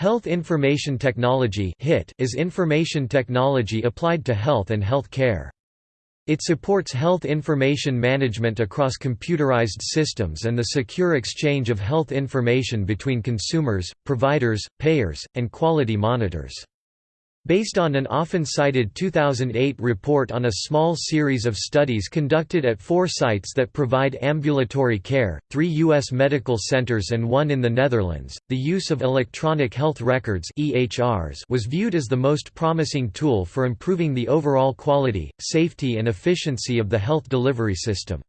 Health Information Technology is information technology applied to health and health care. It supports health information management across computerized systems and the secure exchange of health information between consumers, providers, payers, and quality monitors. Based on an often cited 2008 report on a small series of studies conducted at four sites that provide ambulatory care, three U.S. medical centers and one in the Netherlands, the use of electronic health records was viewed as the most promising tool for improving the overall quality, safety and efficiency of the health delivery system.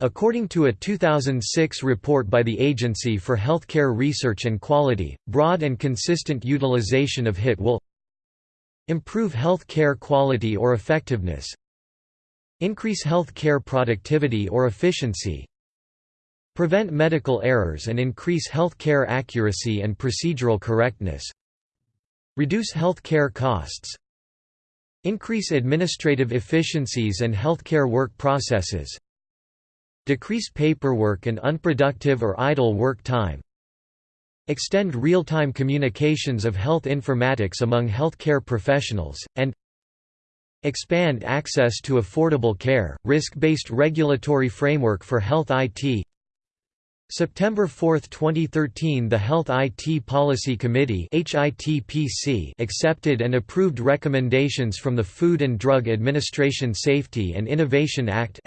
According to a 2006 report by the Agency for Healthcare Research and Quality, broad and consistent utilization of HIT will Improve health care quality or effectiveness Increase health care productivity or efficiency Prevent medical errors and increase health care accuracy and procedural correctness Reduce health care costs Increase administrative efficiencies and healthcare work processes Decrease paperwork and unproductive or idle work time extend real-time communications of health informatics among healthcare professionals, and expand access to affordable care, risk-based regulatory framework for health IT September 4, 2013 the Health IT Policy Committee accepted and approved recommendations from the Food and Drug Administration Safety and Innovation Act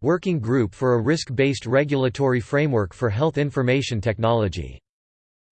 Working Group for a risk-based regulatory framework for health information technology.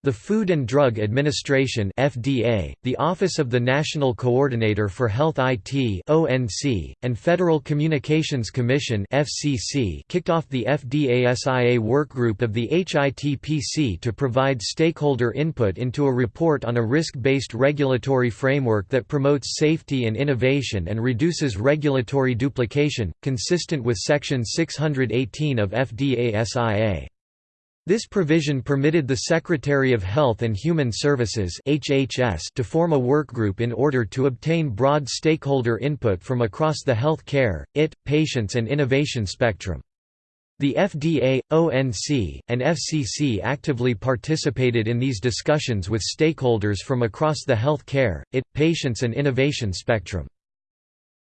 The Food and Drug Administration (FDA), the Office of the National Coordinator for Health IT (ONC), and Federal Communications Commission (FCC) kicked off the FDA-SIA workgroup of the HITPC to provide stakeholder input into a report on a risk-based regulatory framework that promotes safety and innovation and reduces regulatory duplication, consistent with Section 618 of FDA-SIA. This provision permitted the Secretary of Health and Human Services HHS to form a workgroup in order to obtain broad stakeholder input from across the health care, IT, patients and innovation spectrum. The FDA, ONC, and FCC actively participated in these discussions with stakeholders from across the health care, IT, patients and innovation spectrum.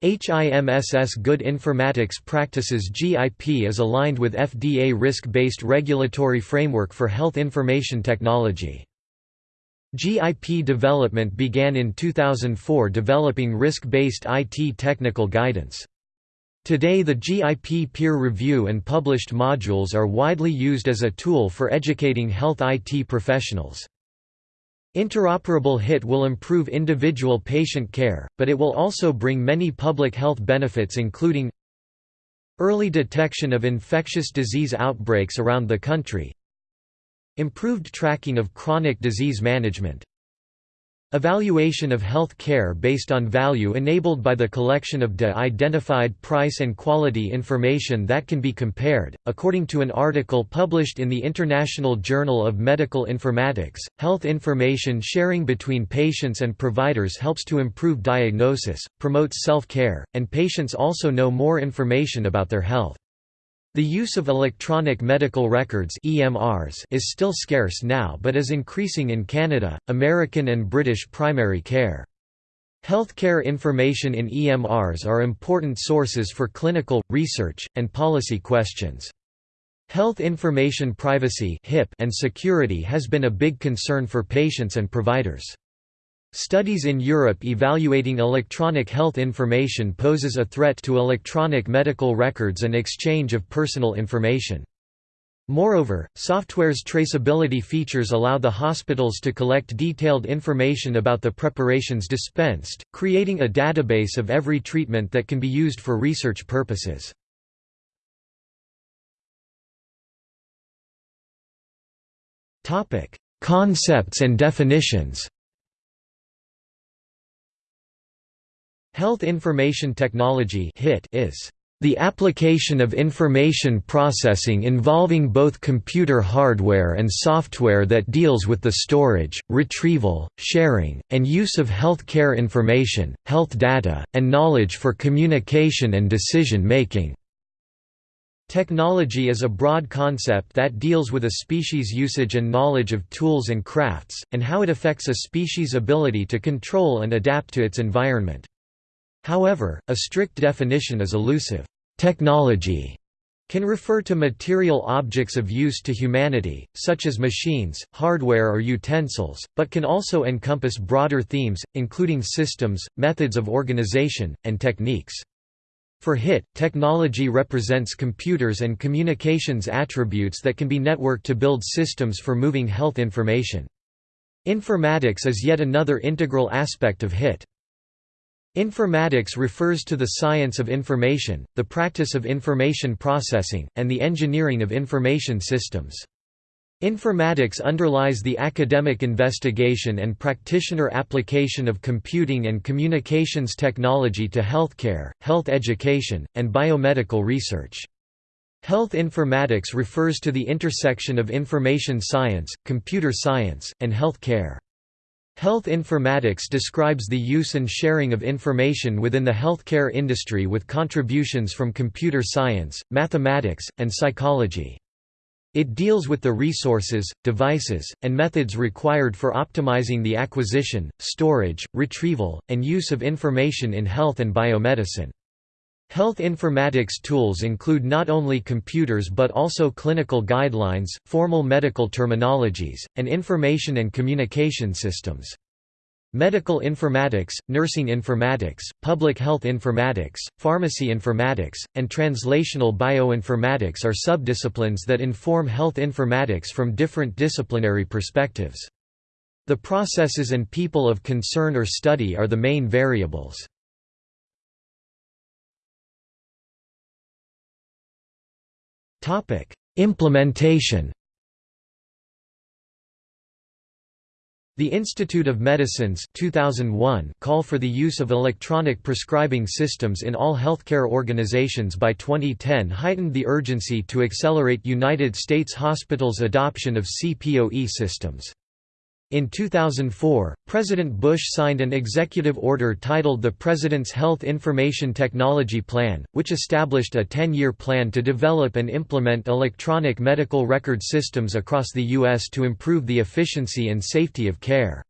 HIMSS Good Informatics Practices GIP is aligned with FDA risk-based regulatory framework for health information technology. GIP development began in 2004 developing risk-based IT technical guidance. Today the GIP peer review and published modules are widely used as a tool for educating health IT professionals. Interoperable HIT will improve individual patient care, but it will also bring many public health benefits including Early detection of infectious disease outbreaks around the country Improved tracking of chronic disease management Evaluation of health care based on value enabled by the collection of de-identified price and quality information that can be compared. According to an article published in the International Journal of Medical Informatics, health information sharing between patients and providers helps to improve diagnosis, promotes self-care, and patients also know more information about their health. The use of electronic medical records EMRs is still scarce now but is increasing in Canada, American and British primary care. Healthcare information in EMRs are important sources for clinical, research, and policy questions. Health information privacy and security has been a big concern for patients and providers. Studies in Europe evaluating electronic health information poses a threat to electronic medical records and exchange of personal information. Moreover, software's traceability features allow the hospitals to collect detailed information about the preparations dispensed, creating a database of every treatment that can be used for research purposes. Concepts and definitions Health Information Technology is the application of information processing involving both computer hardware and software that deals with the storage, retrieval, sharing, and use of healthcare information, health data, and knowledge for communication and decision making. Technology is a broad concept that deals with a species' usage and knowledge of tools and crafts, and how it affects a species' ability to control and adapt to its environment. However, a strict definition is elusive. Technology can refer to material objects of use to humanity, such as machines, hardware or utensils, but can also encompass broader themes, including systems, methods of organization, and techniques. For HIT, technology represents computers and communications attributes that can be networked to build systems for moving health information. Informatics is yet another integral aspect of HIT. Informatics refers to the science of information, the practice of information processing, and the engineering of information systems. Informatics underlies the academic investigation and practitioner application of computing and communications technology to healthcare, health education, and biomedical research. Health informatics refers to the intersection of information science, computer science, and health care. Health informatics describes the use and sharing of information within the healthcare industry with contributions from computer science, mathematics, and psychology. It deals with the resources, devices, and methods required for optimizing the acquisition, storage, retrieval, and use of information in health and biomedicine. Health informatics tools include not only computers but also clinical guidelines, formal medical terminologies, and information and communication systems. Medical informatics, nursing informatics, public health informatics, pharmacy informatics, and translational bioinformatics are subdisciplines that inform health informatics from different disciplinary perspectives. The processes and people of concern or study are the main variables. Implementation The Institute of Medicine's 2001 call for the use of electronic prescribing systems in all healthcare organizations by 2010 heightened the urgency to accelerate United States hospitals' adoption of CPOE systems. In 2004, President Bush signed an executive order titled the President's Health Information Technology Plan, which established a 10-year plan to develop and implement electronic medical record systems across the U.S. to improve the efficiency and safety of care.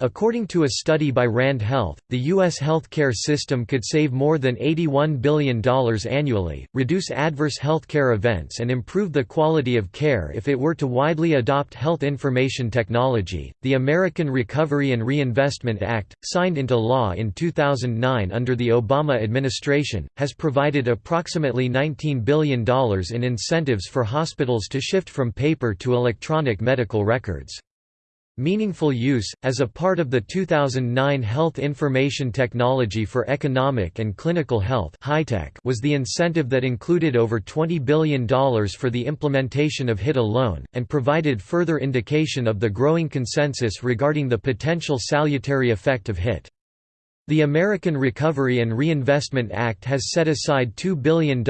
According to a study by RAND Health, the U.S. healthcare system could save more than $81 billion annually, reduce adverse healthcare events, and improve the quality of care if it were to widely adopt health information technology. The American Recovery and Reinvestment Act, signed into law in 2009 under the Obama administration, has provided approximately $19 billion in incentives for hospitals to shift from paper to electronic medical records. Meaningful Use, as a part of the 2009 Health Information Technology for Economic and Clinical Health was the incentive that included over $20 billion for the implementation of HIT alone, and provided further indication of the growing consensus regarding the potential salutary effect of HIT. The American Recovery and Reinvestment Act has set aside $2 billion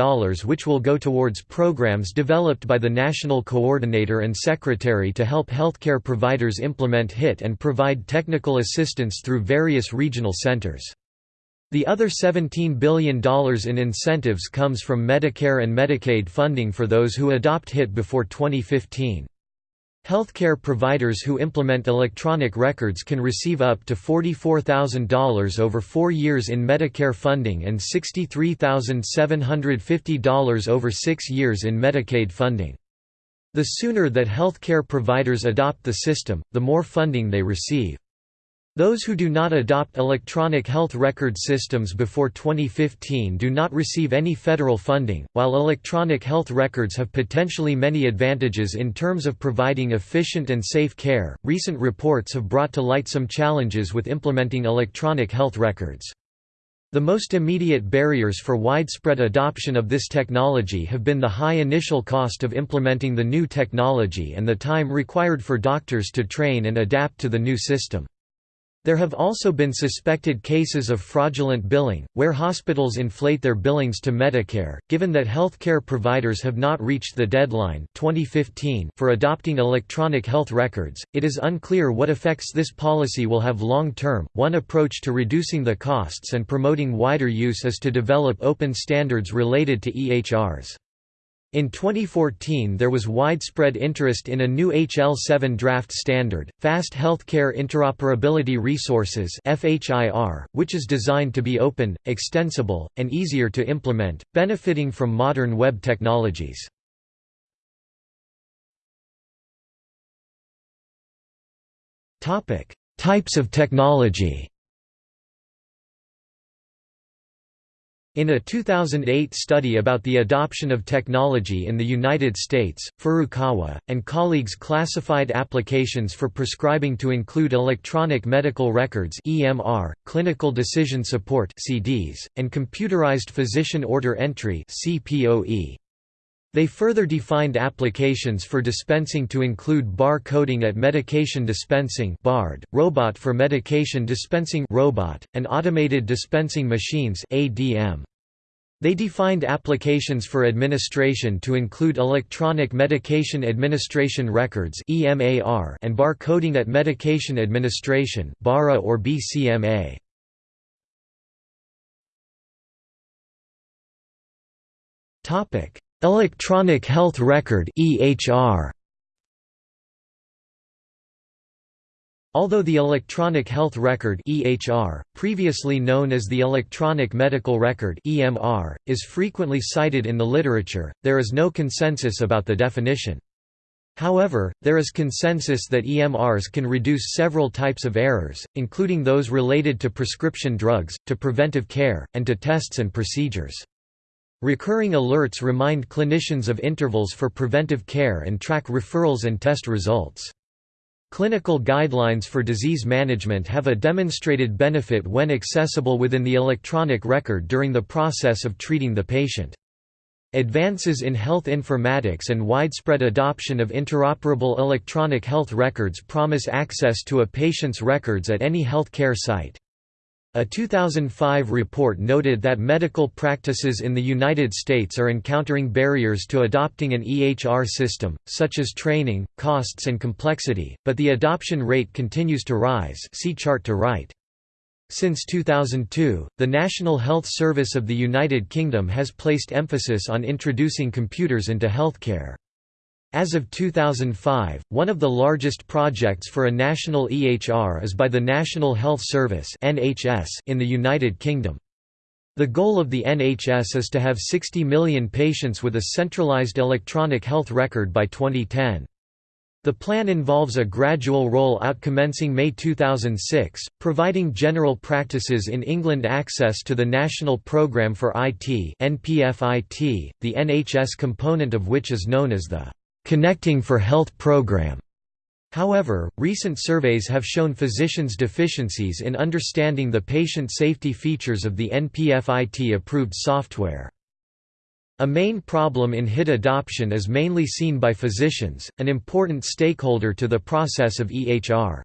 which will go towards programs developed by the National Coordinator and Secretary to help healthcare providers implement HIT and provide technical assistance through various regional centers. The other $17 billion in incentives comes from Medicare and Medicaid funding for those who adopt HIT before 2015. Healthcare providers who implement electronic records can receive up to $44,000 over four years in Medicare funding and $63,750 over six years in Medicaid funding. The sooner that healthcare providers adopt the system, the more funding they receive. Those who do not adopt electronic health record systems before 2015 do not receive any federal funding. While electronic health records have potentially many advantages in terms of providing efficient and safe care, recent reports have brought to light some challenges with implementing electronic health records. The most immediate barriers for widespread adoption of this technology have been the high initial cost of implementing the new technology and the time required for doctors to train and adapt to the new system. There have also been suspected cases of fraudulent billing, where hospitals inflate their billings to Medicare. Given that healthcare providers have not reached the deadline 2015 for adopting electronic health records, it is unclear what effects this policy will have long term. One approach to reducing the costs and promoting wider use is to develop open standards related to EHRs. In 2014 there was widespread interest in a new HL7 draft standard, Fast Healthcare Interoperability Resources which is designed to be open, extensible, and easier to implement, benefiting from modern web technologies. Types of technology In a 2008 study about the adoption of technology in the United States, Furukawa, and colleagues classified applications for prescribing to include electronic medical records EMR, clinical decision support CDS, and computerized physician order entry CPOE. They further defined applications for dispensing to include bar coding at medication dispensing BARD, robot for medication dispensing robot, and automated dispensing machines ADM. They defined applications for administration to include electronic medication administration records EMAR and bar coding at medication administration BARA or BCMA. Topic Electronic Health Record (EHR). Although the Electronic Health Record (EHR), previously known as the Electronic Medical Record (EMR), is frequently cited in the literature, there is no consensus about the definition. However, there is consensus that EMRs can reduce several types of errors, including those related to prescription drugs, to preventive care, and to tests and procedures. Recurring alerts remind clinicians of intervals for preventive care and track referrals and test results. Clinical guidelines for disease management have a demonstrated benefit when accessible within the electronic record during the process of treating the patient. Advances in health informatics and widespread adoption of interoperable electronic health records promise access to a patient's records at any health care site. A 2005 report noted that medical practices in the United States are encountering barriers to adopting an EHR system, such as training, costs and complexity, but the adoption rate continues to rise see chart to right. Since 2002, the National Health Service of the United Kingdom has placed emphasis on introducing computers into healthcare. As of 2005, one of the largest projects for a national EHR is by the National Health Service in the United Kingdom. The goal of the NHS is to have 60 million patients with a centralised electronic health record by 2010. The plan involves a gradual roll-out commencing May 2006, providing general practices in England access to the National Programme for IT NPFIT, the NHS component of which is known as the Connecting for Health program. However, recent surveys have shown physicians' deficiencies in understanding the patient safety features of the NPFIT-approved software. A main problem in HIT adoption is mainly seen by physicians, an important stakeholder to the process of EHR.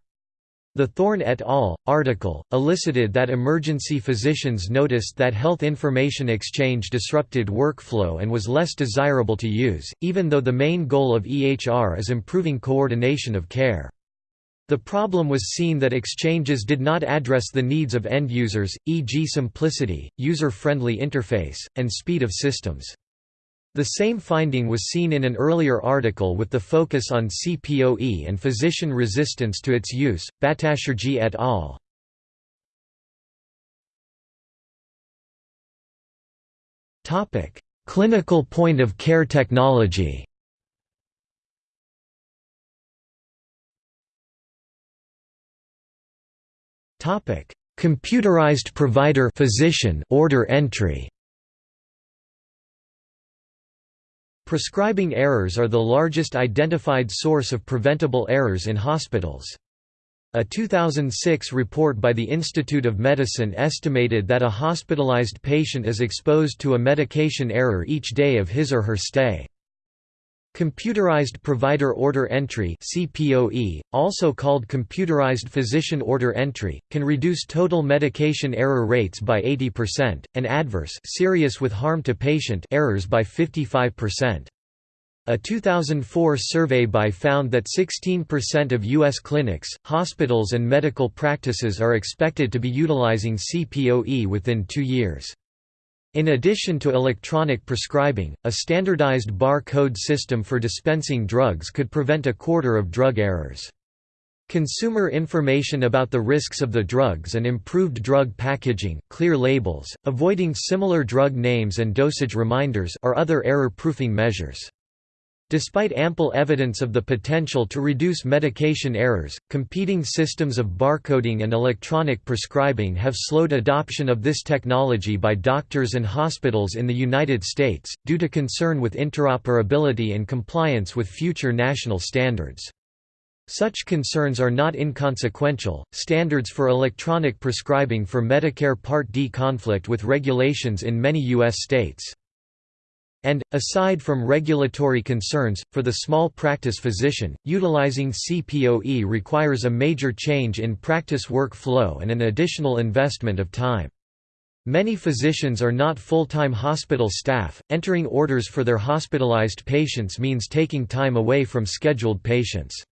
The Thorn et al. article, elicited that emergency physicians noticed that health information exchange disrupted workflow and was less desirable to use, even though the main goal of EHR is improving coordination of care. The problem was seen that exchanges did not address the needs of end users, e.g. simplicity, user-friendly interface, and speed of systems. The same finding was seen in an earlier article with the focus on CPOE and physician resistance to its use, Bhattacherjee et al. Clinical point-of-care technology Computerized provider physician order entry Prescribing errors are the largest identified source of preventable errors in hospitals. A 2006 report by the Institute of Medicine estimated that a hospitalized patient is exposed to a medication error each day of his or her stay. Computerized Provider Order Entry CPOE, also called Computerized Physician Order Entry, can reduce total medication error rates by 80%, and adverse serious with harm to patient errors by 55%. A 2004 survey by found that 16% of U.S. clinics, hospitals and medical practices are expected to be utilizing CPOE within two years. In addition to electronic prescribing, a standardized bar code system for dispensing drugs could prevent a quarter of drug errors. Consumer information about the risks of the drugs and improved drug packaging, clear labels, avoiding similar drug names and dosage reminders are other error-proofing measures. Despite ample evidence of the potential to reduce medication errors, competing systems of barcoding and electronic prescribing have slowed adoption of this technology by doctors and hospitals in the United States, due to concern with interoperability and compliance with future national standards. Such concerns are not inconsequential. Standards for electronic prescribing for Medicare Part D conflict with regulations in many U.S. states. And, aside from regulatory concerns, for the small practice physician, utilizing CPOE requires a major change in practice workflow and an additional investment of time. Many physicians are not full-time hospital staff, entering orders for their hospitalized patients means taking time away from scheduled patients.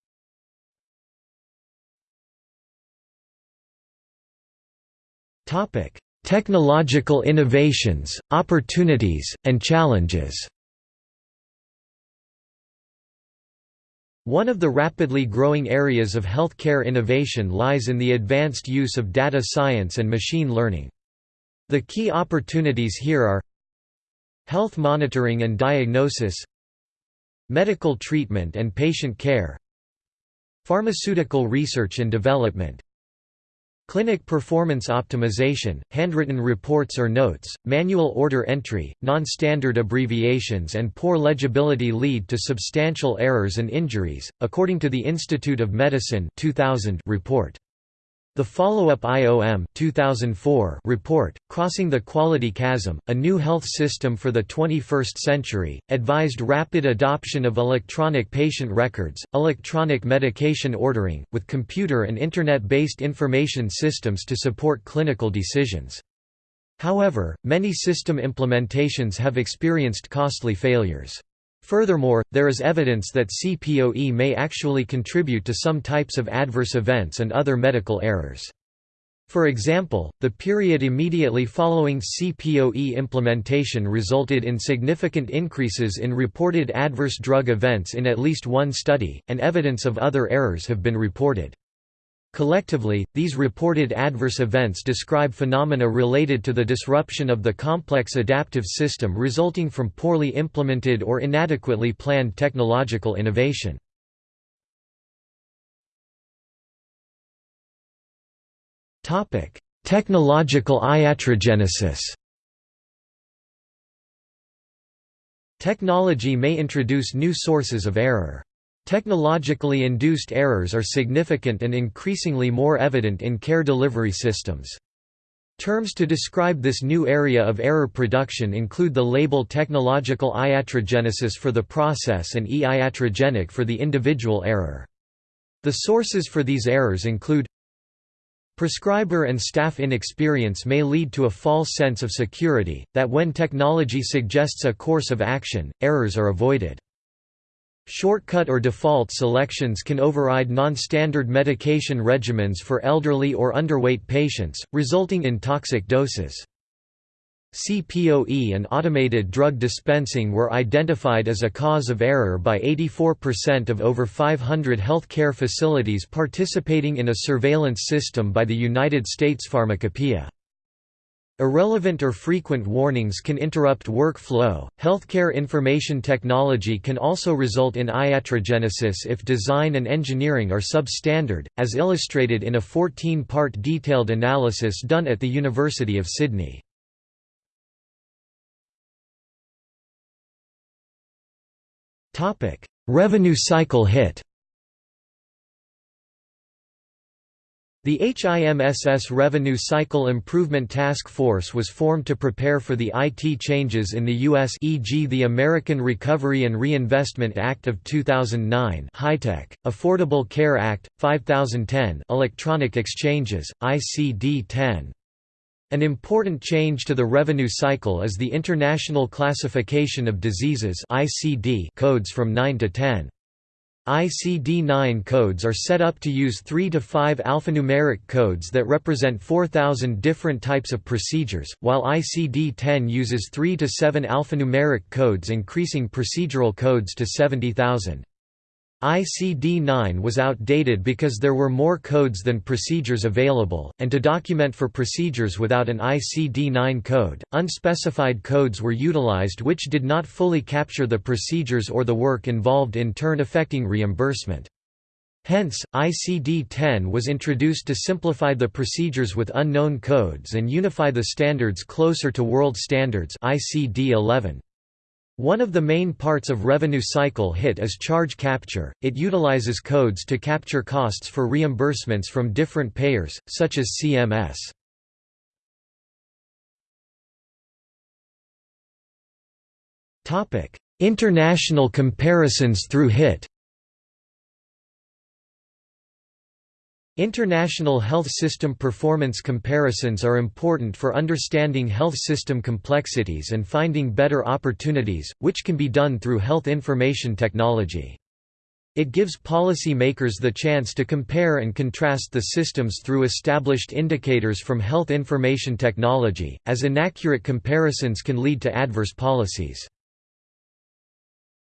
Technological innovations, opportunities, and challenges One of the rapidly growing areas of healthcare innovation lies in the advanced use of data science and machine learning. The key opportunities here are Health monitoring and diagnosis Medical treatment and patient care Pharmaceutical research and development Clinic performance optimization, handwritten reports or notes, manual order entry, non-standard abbreviations and poor legibility lead to substantial errors and injuries, according to the Institute of Medicine 2000 report. The follow-up IOM 2004 report, Crossing the Quality Chasm, A New Health System for the 21st Century, advised rapid adoption of electronic patient records, electronic medication ordering, with computer and Internet-based information systems to support clinical decisions. However, many system implementations have experienced costly failures. Furthermore, there is evidence that CPOE may actually contribute to some types of adverse events and other medical errors. For example, the period immediately following CPOE implementation resulted in significant increases in reported adverse drug events in at least one study, and evidence of other errors have been reported. Collectively, these reported adverse events describe phenomena related to the disruption of the complex adaptive system resulting from poorly implemented or inadequately planned technological innovation. Technological iatrogenesis Technology may introduce new sources of error. Technologically induced errors are significant and increasingly more evident in care delivery systems. Terms to describe this new area of error production include the label technological iatrogenesis for the process and e-iatrogenic for the individual error. The sources for these errors include Prescriber and staff inexperience may lead to a false sense of security, that when technology suggests a course of action, errors are avoided. Shortcut or default selections can override non-standard medication regimens for elderly or underweight patients, resulting in toxic doses. CPOE and automated drug dispensing were identified as a cause of error by 84% of over 500 healthcare facilities participating in a surveillance system by the United States Pharmacopeia. Irrelevant or frequent warnings can interrupt workflow. Healthcare information technology can also result in iatrogenesis if design and engineering are substandard, as illustrated in a 14 part detailed analysis done at the University of Sydney. Revenue cycle hit The HIMSS Revenue Cycle Improvement Task Force was formed to prepare for the IT changes in the U.S. e.g. the American Recovery and Reinvestment Act of 2009 HITECH, Affordable Care Act, 5010 Electronic Exchanges, ICD-10. An important change to the revenue cycle is the International Classification of Diseases codes from 9 to 10. ICD-9 codes are set up to use 3 to 5 alphanumeric codes that represent 4,000 different types of procedures, while ICD-10 uses 3 to 7 alphanumeric codes increasing procedural codes to 70,000. ICD-9 was outdated because there were more codes than procedures available, and to document for procedures without an ICD-9 code, unspecified codes were utilized which did not fully capture the procedures or the work involved in turn affecting reimbursement. Hence, ICD-10 was introduced to simplify the procedures with unknown codes and unify the standards closer to world standards ICD-11. One of the main parts of revenue cycle HIT is charge capture. It utilizes codes to capture costs for reimbursements from different payers, such as CMS. Topic: International comparisons through HIT. International health system performance comparisons are important for understanding health system complexities and finding better opportunities, which can be done through health information technology. It gives policy makers the chance to compare and contrast the systems through established indicators from health information technology, as inaccurate comparisons can lead to adverse policies.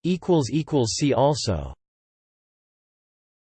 See also